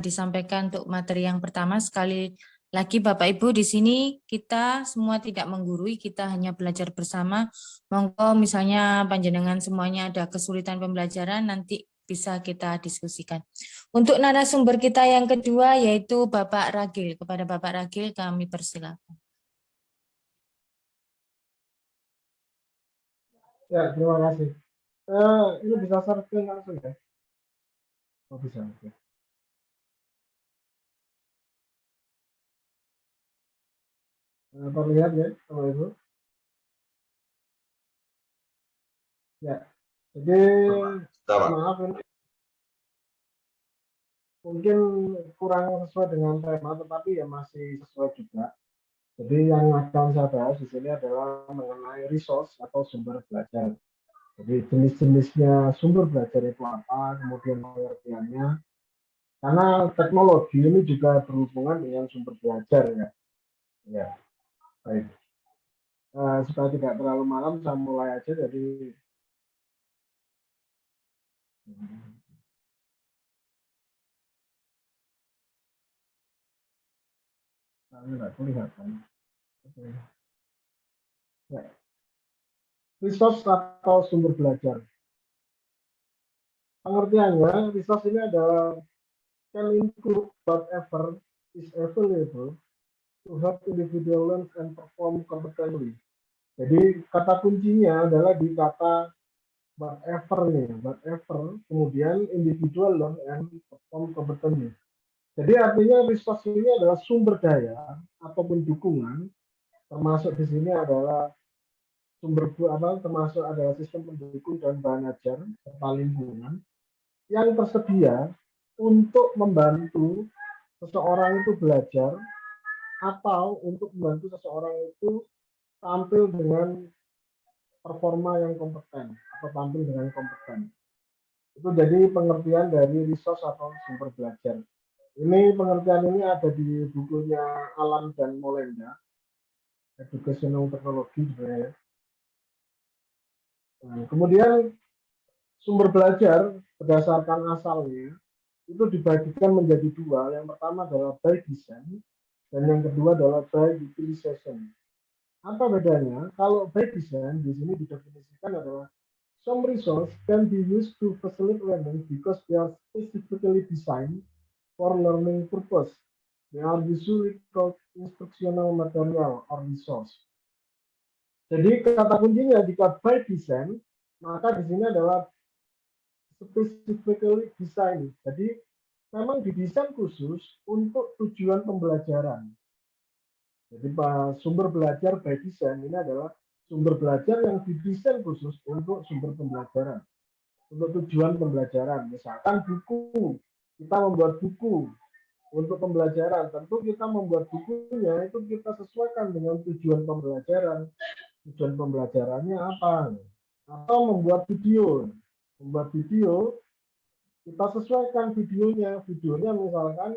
disampaikan untuk materi yang pertama. Sekali lagi Bapak Ibu di sini kita semua tidak menggurui, kita hanya belajar bersama. Monggo misalnya panjenengan semuanya ada kesulitan pembelajaran nanti bisa kita diskusikan. Untuk narasumber kita yang kedua yaitu Bapak Ragil. Kepada Bapak Ragil kami persilakan. Ya, terima kasih. Uh, ini bisa langsung ya? Oh, bisa. Okay. Terlihat ya, Bapak Ibu? Ya, jadi maaf ini mungkin kurang sesuai dengan tema, tetapi ya masih sesuai juga. Jadi yang akan saya bahas di sini adalah mengenai resource atau sumber belajar. Jadi jenis-jenisnya sumber belajar itu apa, kemudian pengertiannya. Karena teknologi ini juga berhubungan dengan sumber belajar ya. Ya, baik. Uh, supaya tidak terlalu malam, saya mulai aja. Jadi Nah, tidak kelihatan. Ya resource atau sumber belajar. Pengertiannya, resource ini adalah can include whatever is available to help individual learn and perform competently. Jadi kata kuncinya adalah di kata whatever nih, whatever, kemudian individual learn and perform competently. Jadi artinya resource ini adalah sumber daya ataupun dukungan, termasuk di sini adalah sumber apa termasuk adalah sistem pendukung dan bahan ajar serta lingkungan yang tersedia untuk membantu seseorang itu belajar atau untuk membantu seseorang itu tampil dengan performa yang kompeten atau tampil dengan kompeten. Itu jadi pengertian dari resource atau sumber belajar. Ini pengertian ini ada di bukunya Alan dan Molenda, Educational Technology sebenarnya. Nah, kemudian sumber belajar berdasarkan asalnya itu dibagikan menjadi dua. Yang pertama adalah by design dan yang kedua adalah by utilization. Apa bedanya? Kalau by design di sini didefinisikan adalah some resource can be used to facilitate learning because they are specifically designed for learning purpose. They are usually called instructional material or resource. Jadi kata kuncinya jika by design, maka di sini adalah specifically design. Jadi memang didesain khusus untuk tujuan pembelajaran. Jadi sumber belajar by design ini adalah sumber belajar yang didesain khusus untuk sumber pembelajaran. Untuk tujuan pembelajaran. Misalkan buku, kita membuat buku untuk pembelajaran. Tentu kita membuat bukunya itu kita sesuaikan dengan tujuan pembelajaran tujuan pembelajarannya apa atau membuat video membuat video kita sesuaikan videonya. Videonya misalkan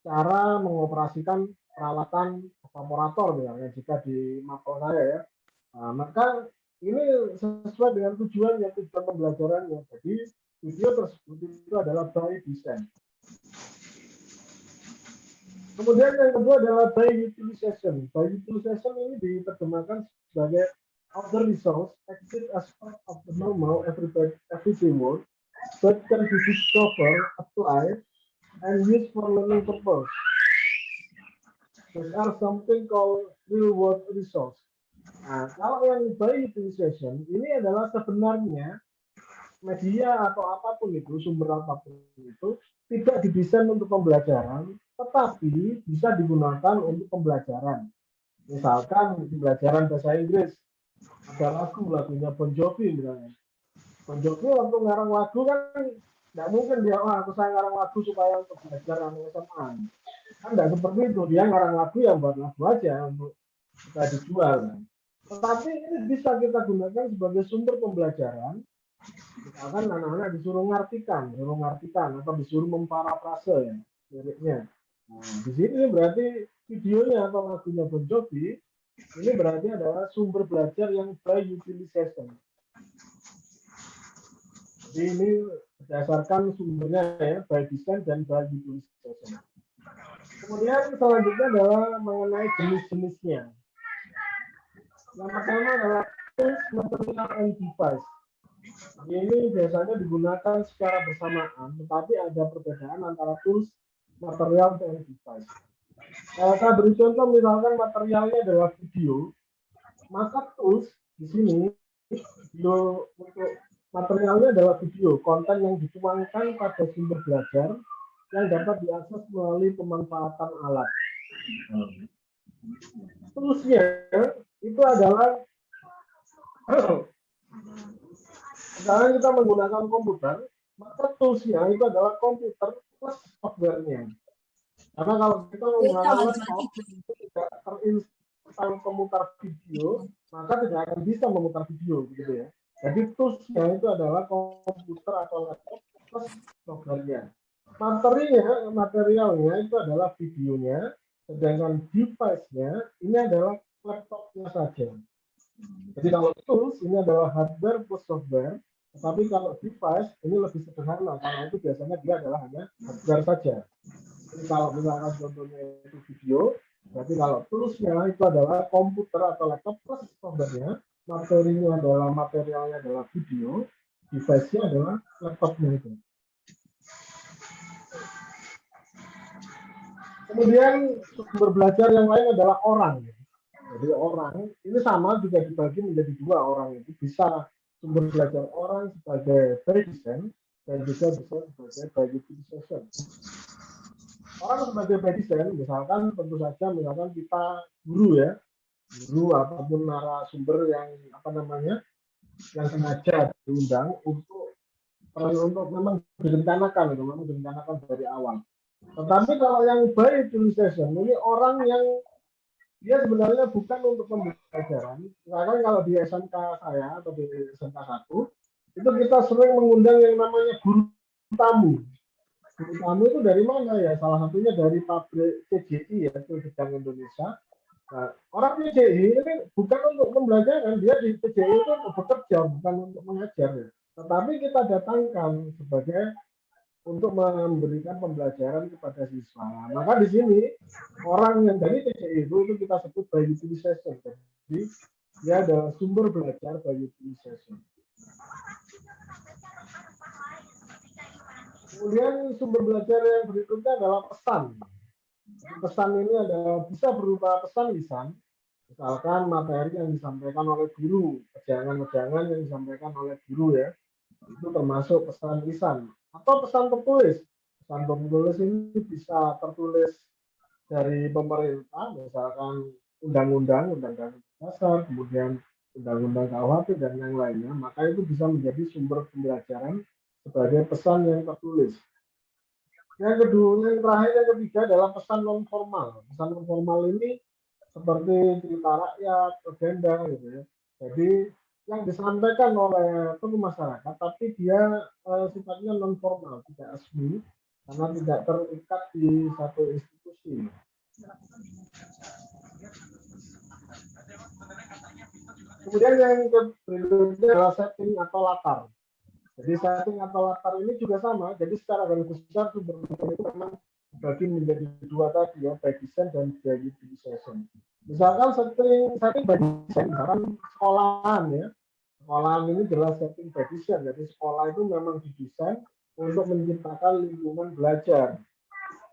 cara mengoperasikan peralatan evaporator misalnya jika di mapel saya ya. Nah, maka ini sesuai dengan tujuannya tujuan pembelajarannya. Jadi video tersebut itu adalah by design. Kemudian yang kedua adalah by utilization. By utilization ini diterjemahkan sebagai other resource exist as part of the normal everyday, everyday work but can be discovered, applied, and used for learning purpose. These are something called real world resource. Nah, kalau yang by utilization ini adalah sebenarnya media atau apa pun itu, sumber apa pun itu tidak didesain untuk pembelajaran, tetapi bisa digunakan untuk pembelajaran. Misalkan pembelajaran bahasa Inggris, ada lagu, lagunya Bon Jovi misalnya. Bon Jovi waktu ngarang lagu kan tidak mungkin dia, oh, aku saya ngarang lagu supaya untuk belajar anak SMA. Kan tidak seperti itu, dia ngarang lagu yang buat lagu aja untuk kita dijual. Kan. Tetapi ini bisa kita gunakan sebagai sumber pembelajaran. Misalkan anak-anak disuruh ngartikan, disuruh ngartikan atau disuruh memparafrase ya liriknya. Nah, di sini berarti videonya atau lagunya Bon Jovi ini berarti adalah sumber belajar yang by utilization. Jadi ini berdasarkan sumbernya ya, by design dan by utilization. Kemudian selanjutnya adalah mengenai jenis-jenisnya. Yang pertama adalah tools, material, and device. Ini biasanya digunakan secara bersamaan, tetapi ada perbedaan antara tools, material, dan device. Kalau saya beri contoh, misalkan materialnya adalah video, maka tools di sini video untuk materialnya adalah video, konten yang dituangkan pada sumber belajar yang dapat diakses melalui pemanfaatan alat. Toolsnya itu adalah sekarang kita menggunakan komputer, maka toolsnya itu adalah komputer plus softwarenya. Karena kalau kita menggunakan laptop itu tidak terinstall pemutar video, maka tidak akan bisa memutar video, gitu ya. Jadi toolsnya itu adalah komputer atau laptop plus softwarenya. Materinya, materialnya itu adalah videonya, sedangkan device-nya ini adalah laptopnya saja. Jadi kalau tools ini adalah hardware plus software, tetapi kalau device ini lebih sederhana karena itu biasanya dia adalah hanya hardware saja. Jadi kalau misalkan contohnya itu video, berarti kalau toolsnya itu adalah komputer atau laptop plus softwarenya, materinya adalah materialnya adalah video, device-nya adalah laptopnya itu. Kemudian sumber belajar yang lain adalah orang. Jadi orang ini sama juga dibagi menjadi dua orang itu bisa sumber belajar orang sebagai design dan juga bisa sebagai utilization. Orang sebagai design misalkan tentu saja misalkan kita guru ya guru ataupun narasumber yang apa namanya yang sengaja diundang untuk untuk memang direncanakan itu memang direncanakan dari awal. Tetapi kalau yang by utilization ini orang yang dia sebenarnya bukan untuk pembelajaran. Misalkan kalau di SMK saya atau di SMK 1, itu kita sering mengundang yang namanya guru tamu. Guru tamu itu dari mana ya? Salah satunya dari pabrik CJI ya, itu Indonesia. Nah, orang CJI ini bukan untuk pembelajaran, dia di CJI itu untuk bekerja, bukan untuk mengajar ya. Tetapi kita datangkan sebagai untuk memberikan pembelajaran kepada siswa. Maka di sini orang yang dari TCI itu, itu kita sebut by utilization. Jadi dia ada sumber belajar by utilization. Kemudian sumber belajar yang berikutnya adalah pesan. Pesan ini adalah bisa berupa pesan lisan, misalkan materi yang disampaikan oleh guru, kejangan-kejangan yang disampaikan oleh guru ya, itu termasuk pesan lisan atau pesan tertulis. Pesan tertulis ini bisa tertulis dari pemerintah, misalkan undang-undang, undang-undang dasar, kemudian undang-undang KUHP dan yang lainnya, maka itu bisa menjadi sumber pembelajaran sebagai pesan yang tertulis. Yang kedua, yang terakhir, yang ketiga adalah pesan non formal. Pesan non formal ini seperti cerita rakyat, agenda gitu ya. Jadi yang disampaikan oleh tokoh masyarakat, tapi dia uh, sifatnya non formal, tidak resmi, karena tidak terikat di satu institusi. Kemudian yang berikutnya adalah setting atau latar. Jadi setting atau latar ini juga sama. Jadi secara garis besar sumber itu memang dibagi menjadi dua tadi ya, by design dan by utilization. Misalkan setting setting by design, misalkan sekolahan ya. Sekolahan ini jelas setting by. Jadi sekolah itu memang didesain untuk menciptakan lingkungan belajar.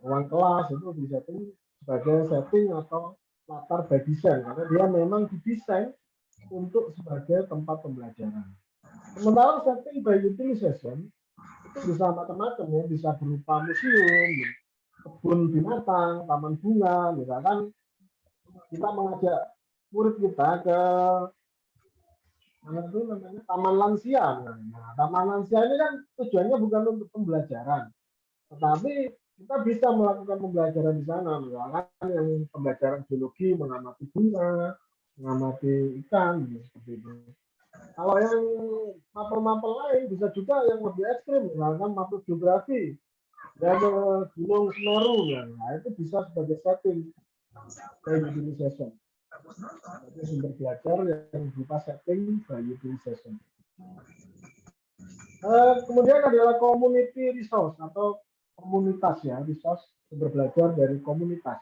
Ruang kelas itu disetting sebagai setting atau latar by karena dia memang didesain untuk sebagai tempat pembelajaran. Sementara setting by utilization itu bisa macam-macam ya, bisa berupa museum, kebun binatang, taman bunga, misalkan kita mengajak murid kita ke mana itu namanya taman lansia. Nah, taman lansia ini kan tujuannya bukan untuk pembelajaran, tetapi kita bisa melakukan pembelajaran di sana, misalkan yang pembelajaran biologi, mengamati bunga, mengamati ikan, gitu, seperti itu. Kalau yang mapel-mapel lain bisa juga yang lebih ekstrim, misalkan mapel geografi, ke Gunung Semeru, ya. nah itu bisa sebagai setting by utilization. sumber belajar yang berupa setting by utilization. Eh, kemudian adalah community resource atau komunitas ya, resource sumber belajar dari komunitas.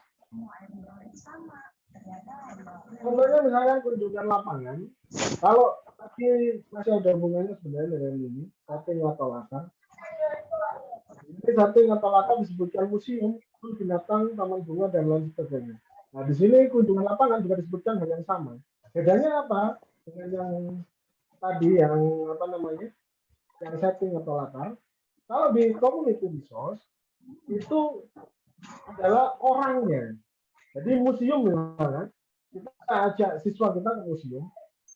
Contohnya misalnya kunjungan lapangan, kalau tadi masih ada hubungannya sebenarnya dengan ini, setting atau latar. Ini setting atau latar disebutkan museum, binatang, taman bunga, dan lain sebagainya. Nah, di sini kunjungan lapangan juga disebutkan hal yang sama. Bedanya apa? Dengan yang tadi yang apa namanya? Yang setting atau latar. Kalau di community resource itu adalah orangnya. Jadi museum misalnya, kita ajak siswa kita ke museum.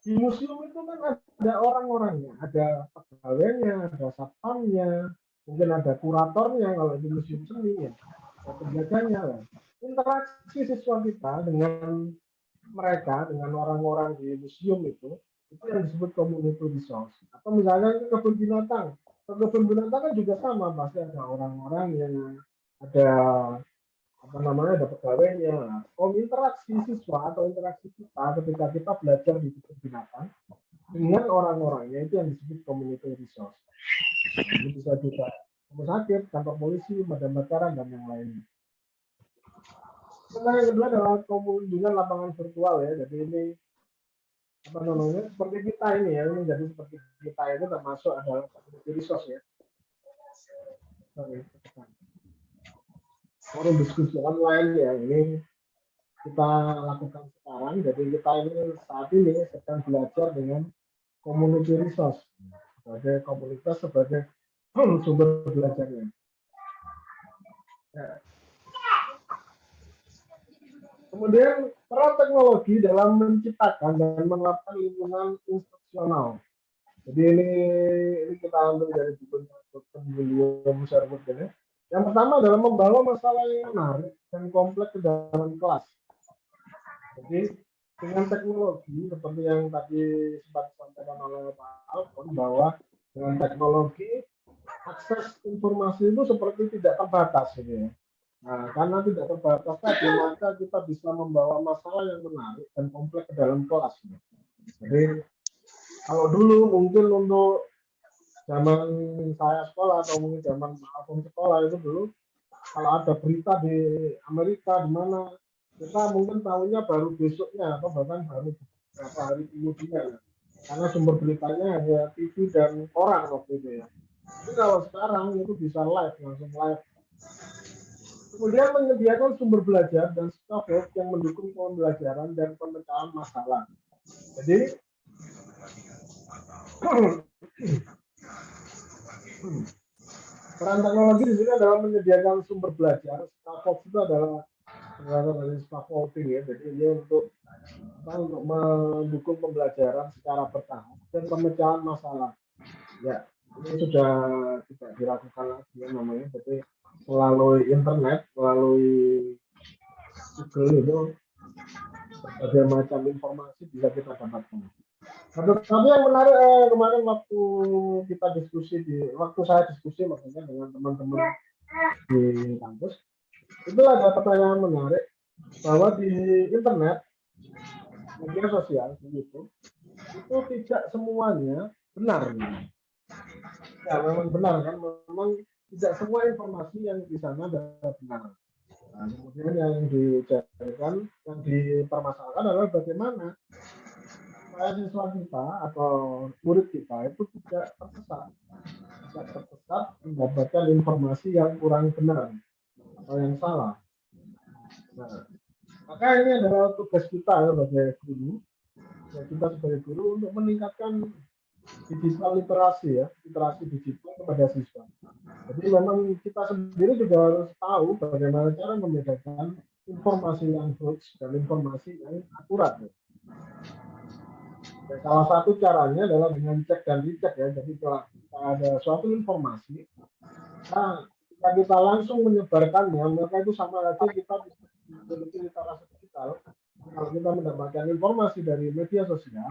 Di museum itu kan ada orang-orangnya, ada pegawainya, ada satpamnya, mungkin ada kuratornya kalau di museum seni ya, ada penjaganya lah interaksi siswa kita dengan mereka, dengan orang-orang di museum itu, itu yang disebut community resource. Atau misalnya ke kebun binatang. Ke kebun binatang kan juga sama, pasti ada orang-orang yang ada apa namanya ada pegawainya. Kalau interaksi siswa atau interaksi kita ketika kita belajar di kebun binatang dengan orang-orangnya itu yang disebut community resource. Nah, ini bisa juga rumah sakit, kantor polisi, madam kebakaran dan yang lainnya. Nah, yang kedua adalah kunjungan lapangan virtual ya. Jadi ini apa namanya seperti kita ini ya ini jadi seperti kita itu termasuk adalah resource ya. Forum diskusi online ya ini kita lakukan sekarang. Jadi kita ini saat ini sedang belajar dengan community resource sebagai komunitas sebagai sumber belajarnya. Ya. Kemudian peran teknologi dalam menciptakan dan menerapkan lingkungan instruksional. Jadi ini, ini kita ambil dari buku. William Sherwood ini. Yang pertama adalah membawa masalah yang menarik dan kompleks ke dalam kelas. Jadi dengan teknologi seperti yang tadi sempat disampaikan oleh Pak Alfon bahwa dengan teknologi akses informasi itu seperti tidak terbatas ini ya. Nah, karena tidak terbatas tadi, maka kita bisa membawa masalah yang menarik dan kompleks ke dalam kelas. Jadi, kalau dulu mungkin untuk zaman saya sekolah atau mungkin zaman aku sekolah itu dulu, kalau ada berita di Amerika di mana kita mungkin tahunya baru besoknya atau bahkan baru beberapa hari kemudian karena sumber beritanya hanya TV dan orang waktu itu ya. Tapi kalau sekarang itu bisa live langsung live Kemudian menyediakan sumber belajar dan stafet yang mendukung pembelajaran dan pemecahan masalah. Jadi peran teknologi di sini adalah menyediakan sumber belajar. Scaffold itu adalah penerapan dari scaffolding ya. Jadi ini untuk apa, untuk mendukung pembelajaran secara bertahap dan pemecahan masalah. Ya, ini sudah tidak dilakukan lagi ya namanya. Jadi melalui internet, melalui Google itu berbagai macam informasi bisa kita dapatkan. Tapi yang menarik eh, kemarin waktu kita diskusi di waktu saya diskusi maksudnya dengan teman-teman di kampus itu ada pertanyaan menarik bahwa di internet media sosial begitu itu tidak semuanya benar. Ya memang benar kan memang tidak semua informasi yang di sana adalah benar. Nah, kemudian yang dicarikan, yang dipermasalahkan adalah bagaimana siswa kita atau murid kita itu tidak tersesat, tidak tersesat mendapatkan informasi yang kurang benar atau yang salah. Nah, maka ini adalah tugas kita ya sebagai guru, ya kita sebagai guru untuk meningkatkan digital literasi ya, literasi digital kepada siswa. Jadi memang kita sendiri juga harus tahu bagaimana cara membedakan informasi yang hoax dan informasi yang akurat. Ya. Dan salah satu caranya adalah dengan cek dan dicek ya. Jadi kalau ada suatu informasi, nah, kita langsung menyebarkannya, maka itu sama saja kita memiliki literasi digital. Kalau kita mendapatkan informasi dari media sosial,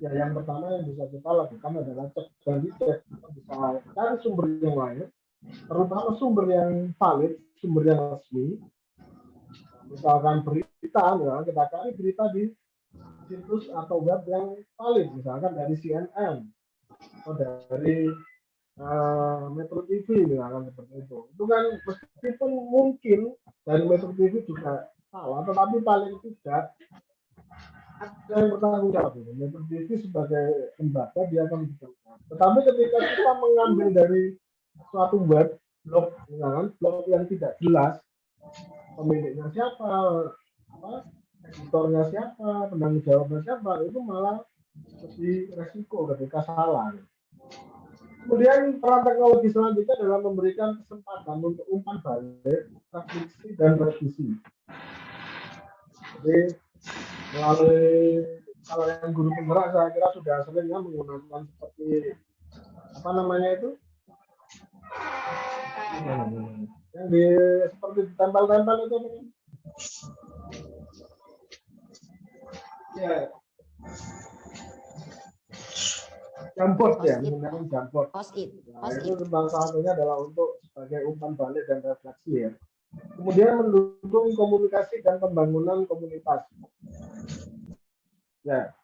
ya yang pertama yang bisa kita lakukan adalah cek dan dicek kita bisa cari sumber yang lain terutama sumber yang valid sumber yang resmi misalkan berita ya kita cari berita di situs atau web yang valid misalkan dari CNN atau dari eh, Metro TV misalkan seperti itu. Itu kan meskipun mungkin dari Metro TV juga salah, tetapi paling tidak ada yang bertanggung jawab. Metro TV sebagai lembaga dia akan bertanggung Tetapi ketika kita mengambil dari suatu web blog, misalkan blog yang tidak jelas, pemiliknya siapa, apa, editornya siapa, penanggung jawabnya siapa, itu malah lebih resiko ketika salah. Kemudian peran teknologi selanjutnya adalah memberikan kesempatan untuk umpan balik, refleksi, dan revisi. Jadi melalui kalau yang guru penggerak saya kira sudah sering ya menggunakan seperti apa namanya itu yang di seperti ditempel-tempel itu? Ya Jampot ya, menggunakan. Post it, Nah, itu it. tentang salah satunya adalah untuk sebagai umpan balik dan refleksi ya. Kemudian mendukung komunikasi dan pembangunan komunitas. Ya,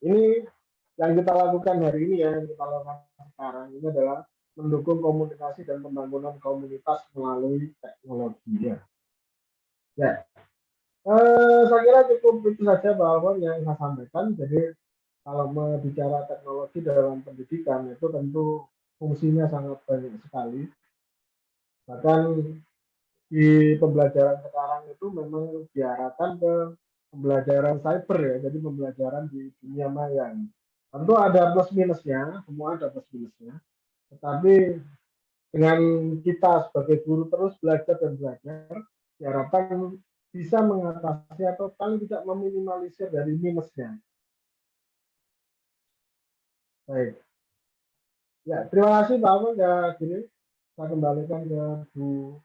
ini yang kita lakukan hari ini ya, yang kita lakukan sekarang ini adalah mendukung komunikasi dan pembangunan komunitas melalui teknologi ya. Ya, eh, saya kira cukup itu saja bahwa yang saya sampaikan. Jadi kalau bicara teknologi dalam pendidikan itu tentu fungsinya sangat banyak sekali. Bahkan di pembelajaran sekarang itu memang diarahkan ke pembelajaran cyber ya, jadi pembelajaran di dunia maya. Tentu ada plus minusnya, semua ada plus minusnya. Tetapi dengan kita sebagai guru terus belajar dan belajar, diharapkan bisa mengatasi atau paling tidak meminimalisir dari minusnya. Baik. Ya, terima kasih Pak Ahmad. Ya, gini, saya kembalikan ke Bu